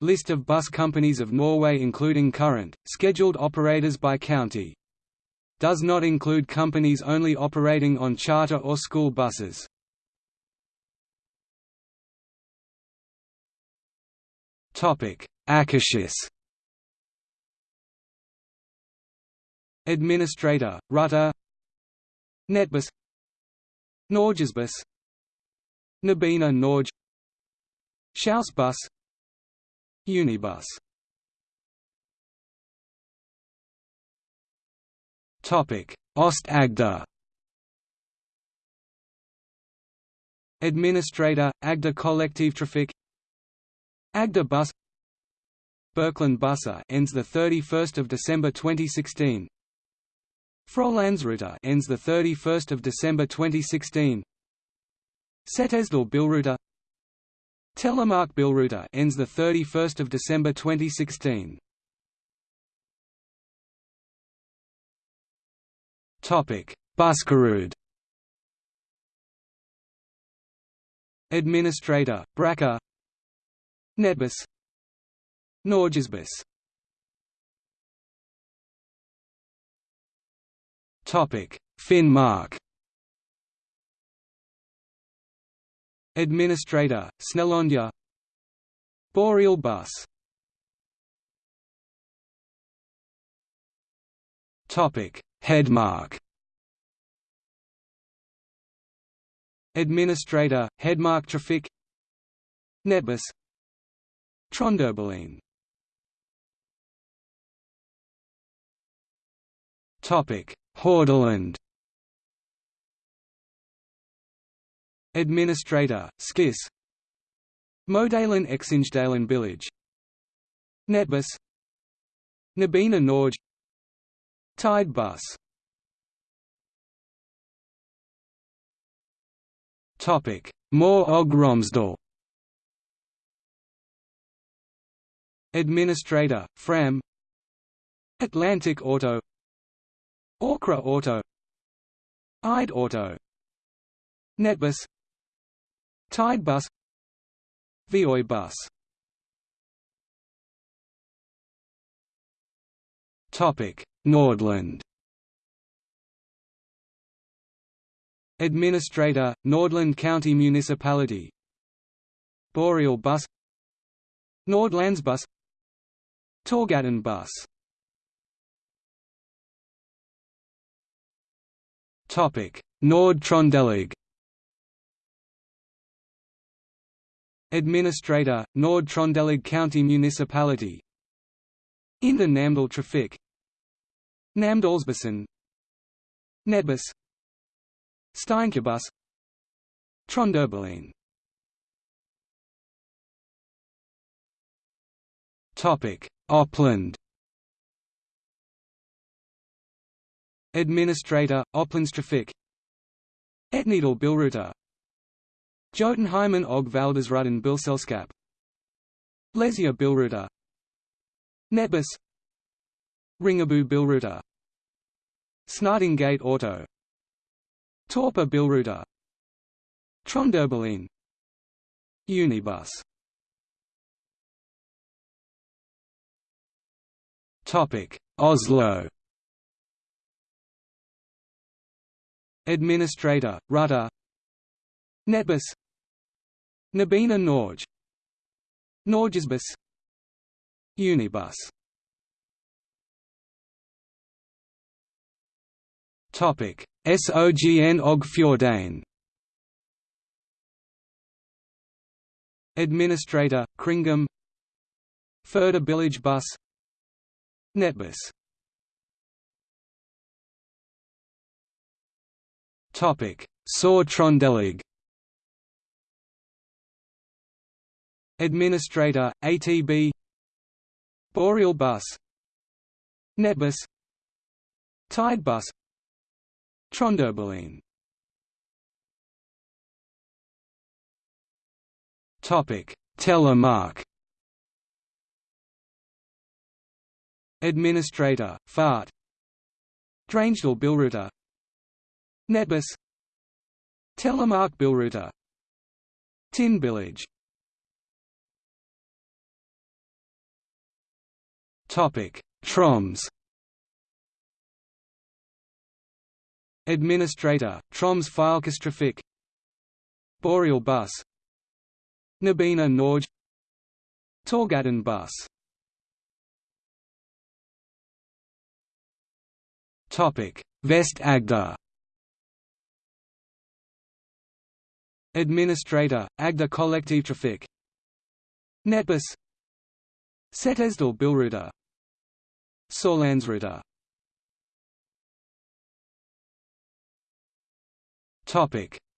List of bus companies of Norway including current, scheduled operators by county. Does not include companies only operating on charter or school buses. Akershus Administrator, Ruter Nettbuss Norgesbuss Nobina Norge. Schausbus Unibus. Topic: Ost-Agder. Administrator, Agder Kollektivtrafikk Agder Bus. Birkeland Busse ends the 31st of December 2016 Frolandsruter ends the 31st of December 2016 Setesdal Bilruter Telemark Bilruter ends the 31st of December 2016. Topic: Buskerud. Administrator: Brakar. Nettbuss. Norgesbuss. Topic: Finnmark. Administrator, Snelandia. Boreal bus. Hedmark. Administrator, Hedmark Traffic. Nettbuss Trønderbilene Hordaland Administrator, Skyss. Modalen Eksingedalen Village. Nettbuss. Nobina Norge Tide Bus. Topic: More Og Romsdal. Administrator, Fram. Atlantic Auto. Orkra Auto. Ide Auto. Nettbuss Tide bus Vioi bus. Topic Nordland. Administrator Nordland County Municipality. Boreal bus Nordlandsbus Torghatten bus. Topic Nord Trondelag Administrator, Nord-Trøndelag County Municipality. Indre Namdal Trafik Namdalsbussen Nettbuss Steinkjerbus Trønderbilene Oppland Administrator, Opplandstrafik Etnedal Bilruter Jotunheimen og Valdresruten Bilselskap. Lesja Bilruter Nettbuss Ringebu Bilruter Snertingdal Auto. Torpa Bilruter Trønderbilene Unibus. Topic Oslo. Administrator, Ruter Nettbuss Nobina Norge. Norgesbuss Unibus. Topic. SOGN Og Fjordane Administrator, Kringom Further Village Bus. Nettbuss Topic. Sør-Trøndelag Administrator, ATB Boreal bus. Nettbuss Tide bus. Trønderbilene Topic. Telemark. Administrator, Fart. Drangedal Bilruter Nettbuss Telemark Bilruter Tin Village Troms. Administrator, Troms Fylkestrafik Boreal bus. Nobina Norge. Torghatten bus. Vest Agder. Administrator, Agder Kollektivtrafikk Nettbuss Setesdal Bilruter Sorlandsruta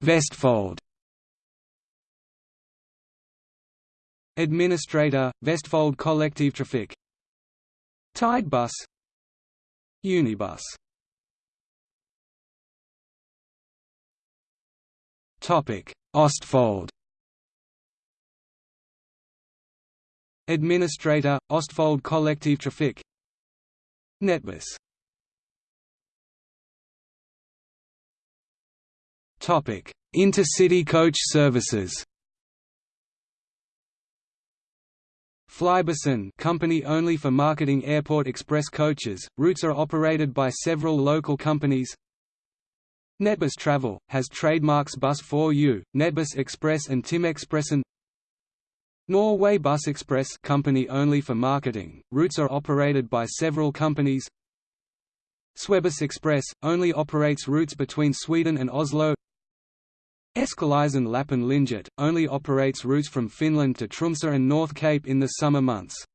Vestfold. Administrator, Vestfold Kollektivtrafikk Tide Bus Unibus. Topic Ostfold. Administrator, Ostfold Kollektivtrafikk Nettbuss Intercity coach services. Flybussen company only for marketing airport express coaches, routes are operated by several local companies. Nettbuss Travel, has trademarks Bus 4U, Nettbuss Express and Tim Timexpressen Norway Bus Express company only for marketing, routes are operated by several companies. Swebus Express, only operates routes between Sweden and Oslo. Eskelisen Lapin Linjat, only operates routes from Finland to Tromsø and North Cape in the summer months.